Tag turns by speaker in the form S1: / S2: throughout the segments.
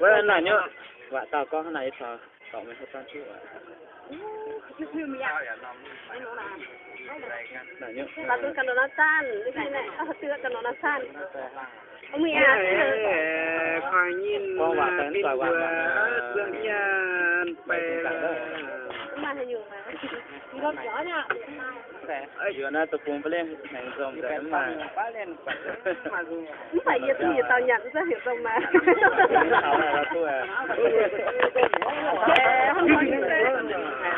S1: Vậy là nhớ. Vạ tao có cái này sao? Cậu mày hết tan chứ vậy. Là nhớ.
S2: Là tôi cần nó tan, cái này, tôi cần nó tan. Ông mày à,
S3: khỏi
S2: nhìn. Qua vạ tên, qua vạ. Dương
S1: nhân, bè. Yo na to cumple, này rồng đấy mà.
S2: Không phải nhiệt thì tao nhận ra hiểu rồng mà.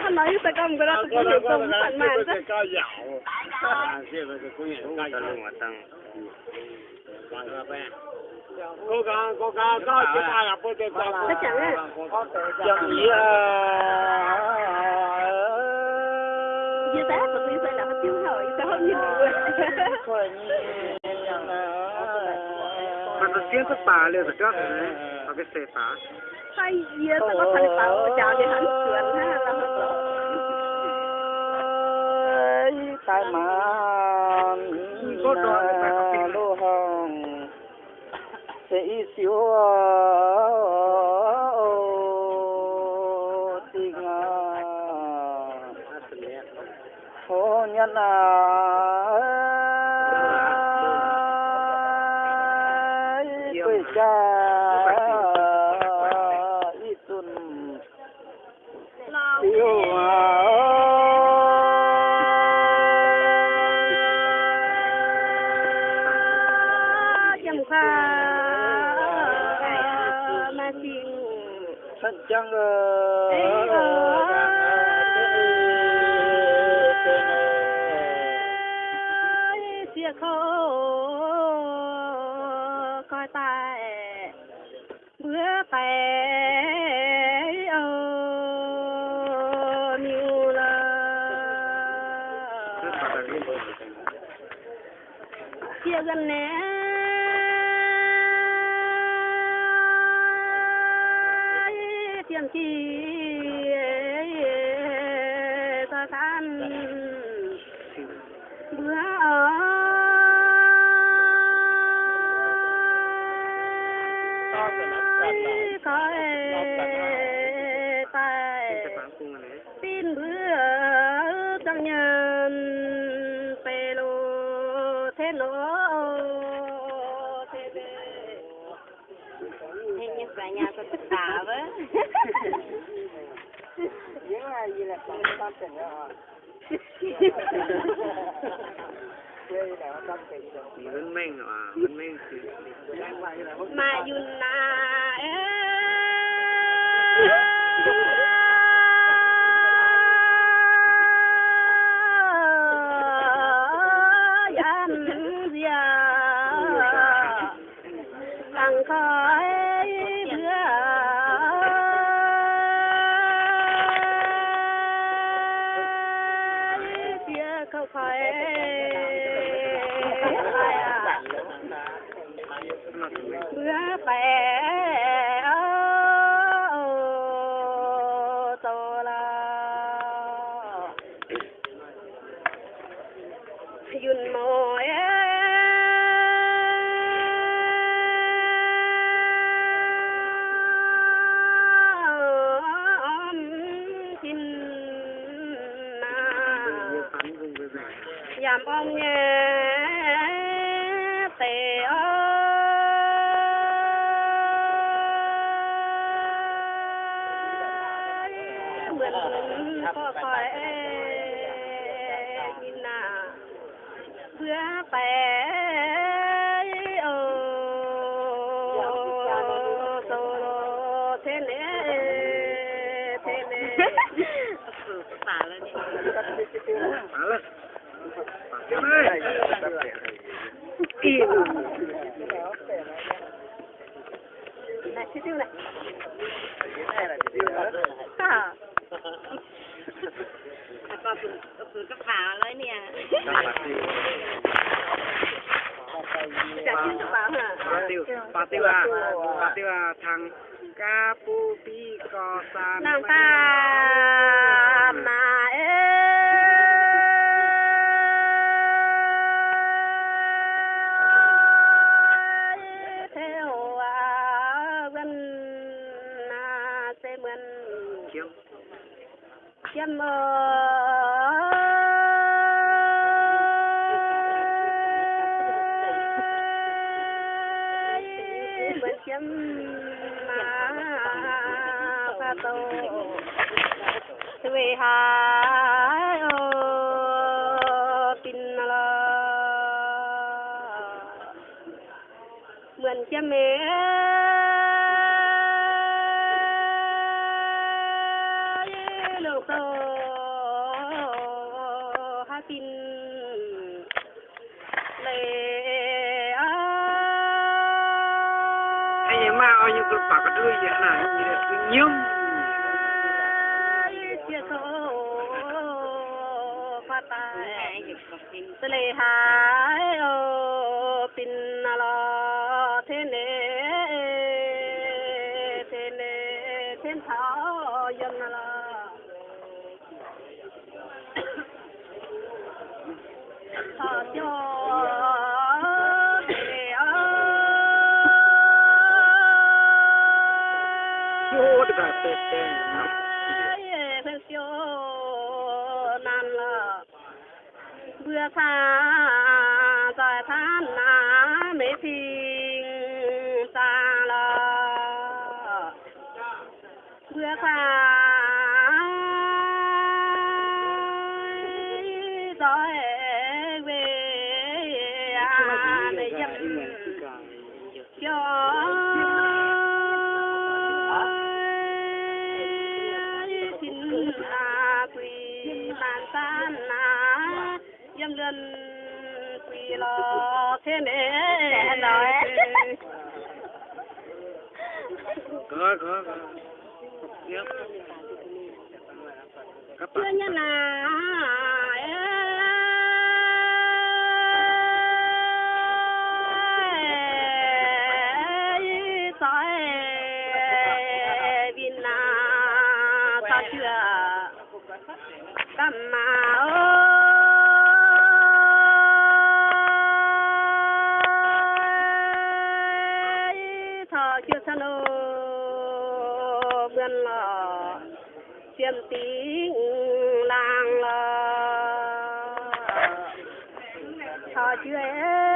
S2: Hắn nói ta cầm cái đó cũng hiểu rồng phản mà.
S3: Cao dạo. À, cái cái cũng hiểu cao dạo mà tăng. Quan ba cô gà cô gà dạ. có chỉ ta dạ, dạ. là cô tên ta.
S2: Chắc chắn á
S1: chẳng gì à
S2: như thế mà tôi phải làm tiêu rồi sao không
S3: hiểu mà tôi tiếng có bà liền rồi chắc rồi mà cái xe bà
S2: hay gì á tao có thành tao chào thì hắn sườn ha tao không có
S1: tại mà có sẽ xíu tình phố nhân à quê cha ít tuần
S2: Lo.
S1: yêu
S2: Chăm
S1: thân chẳng
S2: ờ. chia khô coi tài bữa tè ờ nhiều là chia gần nè
S3: की tình đó Minh minh
S2: mà, minh minh Mà dù là bữa khỏe tô mượn có khỏi nhìn nà bữa bé ô tô thế nè thế nè xả lên đi
S3: มาเลยมาเลย
S2: im này cái tiêu này à có phần có
S3: ก็คือ
S2: ถือกระเป๋าเลย
S3: เนี่ยจากที่กระเป๋าค่ะ
S2: ปาติวปาติวาปาติวาทางกาปูปี
S3: กอซาน
S2: น้งตา em ơi bên chấm mà pha tô về hà tin là mình chấm em. bà có đưa gì này nhưng tôi lấy hai ô pin lo xa giải than á mê tình xa lờ. Bước xa là thế nè. Nói.
S3: Có có có.
S2: Chưa nhân là tiếng làng à, chưa em.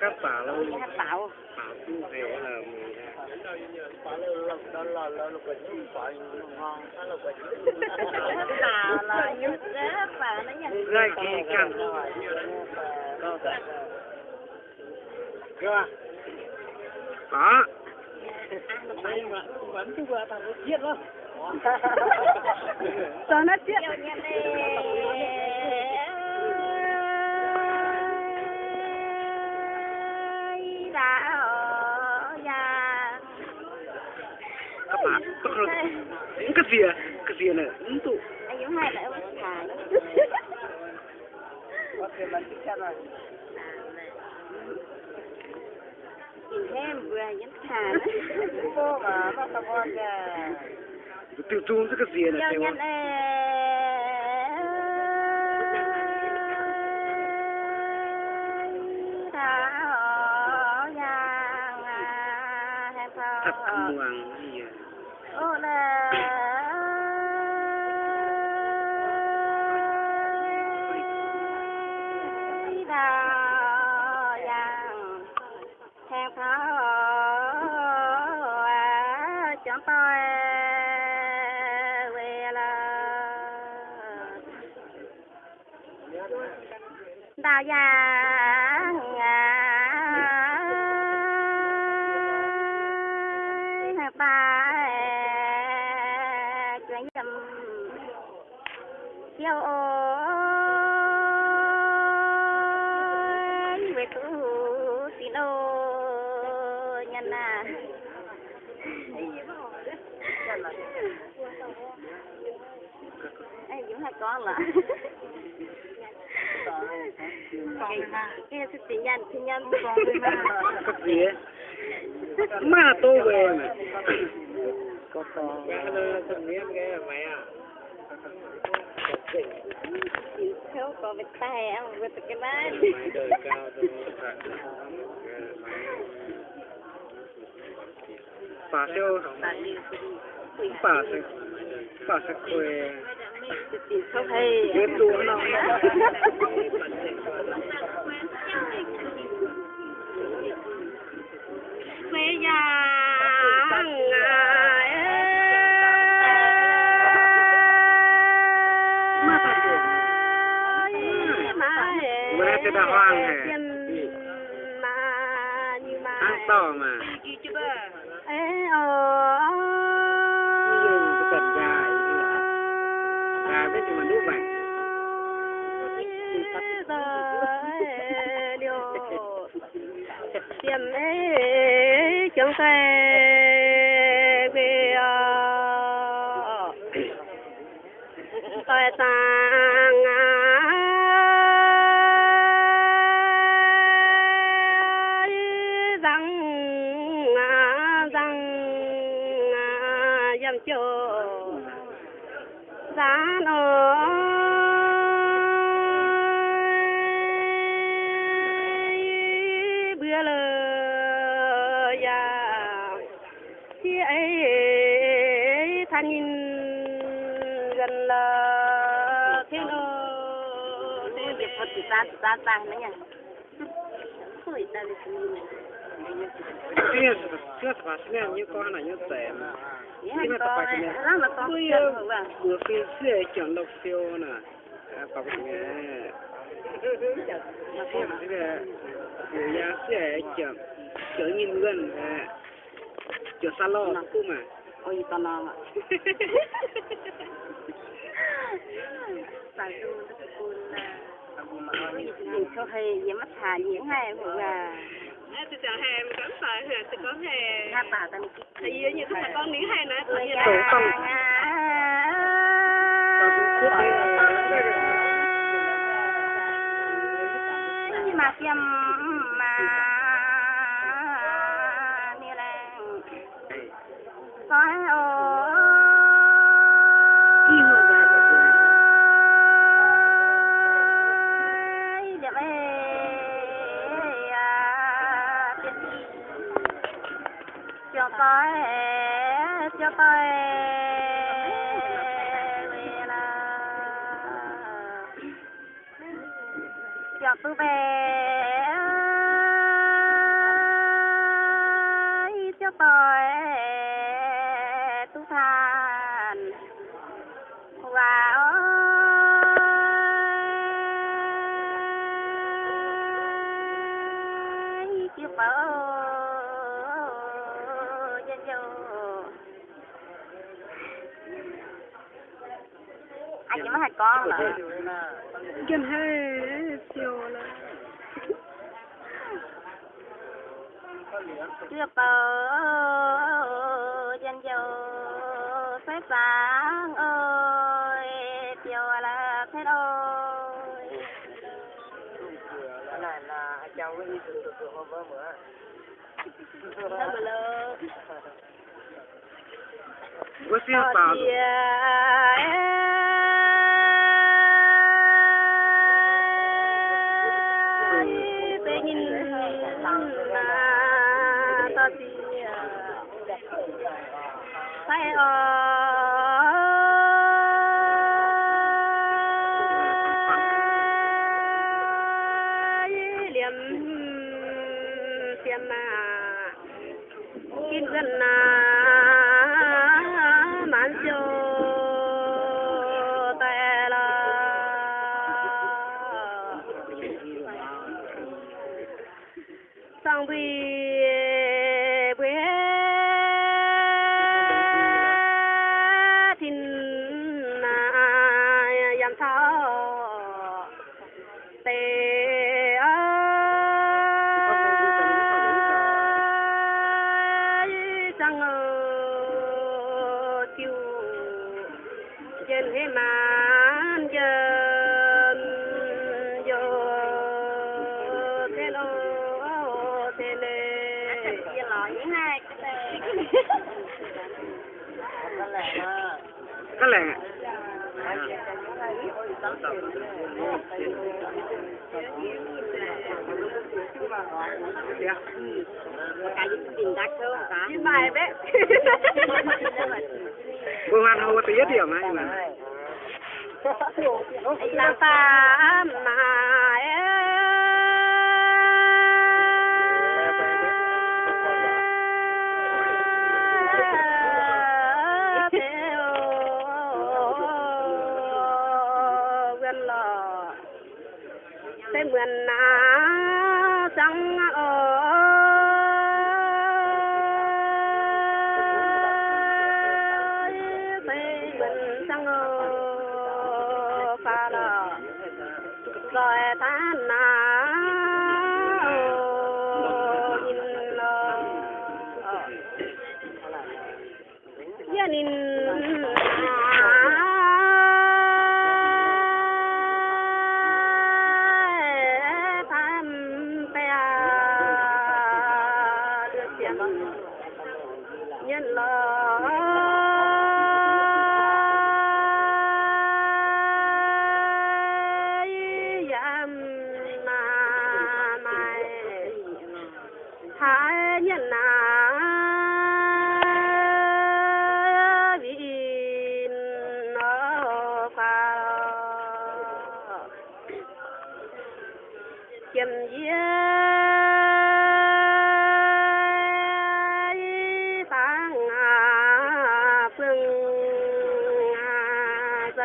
S3: các bà lâu
S2: các bảo.
S3: Bảo chú hiểu là bà lâu đó
S2: là là là cái
S3: chú phải ngon là cái chú là là những cái bà nó
S2: nhận cái cái cần? Đó cơ đó vẫn cứ vừa thằng nó chết? Lắm sao nó chết kemar. Kezia, kezia na. Itu. Ayuh hai lah. Okay, mandi sana. Em vừa nhắn thà Cô mà mà tao con kìa
S3: Tiêu chung cái gì này
S2: Tiêu nhắn
S3: Thật
S2: muộn sáng to về là đào già ngã ba chuyện dầm kêu ô về cửa có là sự tình nhân tình nhân mà
S3: có gì mà tôi về mà.
S1: Có to.
S3: Cái mày à
S2: theo có vết tay em vết cái
S3: mày đời cao tôi bà siêu. Bà siêu. Bà siêu quê
S2: sự tình không hay
S3: cái đùa nó
S2: quê giang
S3: Bữa nay đã hoang hè. ăn to mà dài với chúng
S2: tiệm ấy chúng ta về tại sang bữa lờ ya khi ấy thanh nhìn gần là thế nó thế việc thật thì ta ta ta nữa nha Ôi, ta đi xem.
S3: chưa chưa phải xem như con này như tệ mà.
S2: Cái này là có chân rồi à.
S3: vừa phía xe chẳng độc siêu nè. À bà bác nghe. Xem cái này ra xe chẳng chở nhìn gần à chở xa lo cũng mà.
S2: Ôi, tao non ạ. Tại tôi buồn là có hay gì mất hà diễn hay rồi à.
S4: tôi chào hè mình cảm sợ hè tôi có hè
S2: Nga bà ta
S4: vì như thế là con miếng hè nữa tự nhiên là.
S2: Mà kiêm mà như là có ô à cho tôi cho tôi cho tôi về cho bòi tu than và ơi chưa bờ dân dâu anh chỉ mới hai con nữa
S3: Gần hai siêu là
S2: chưa bờ dân dâu phải sáng ơi chiều là thế ơi
S3: cái này là cháu với đi từ từ hôm bữa. Bữa
S2: Sao mà lơ slowly Chị lọ với hai
S3: cái này.
S2: Cái này. Cô
S3: cái không cái tí cái ấy cái
S2: Anh cái mà cái vườn na ở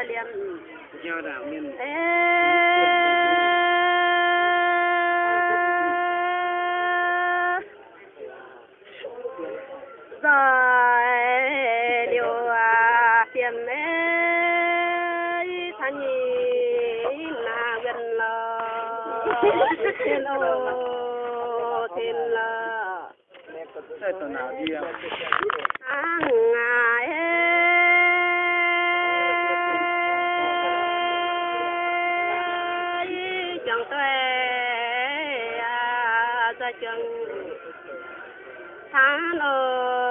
S2: liam
S3: giờ đạo miền
S1: chân
S2: tháng ơi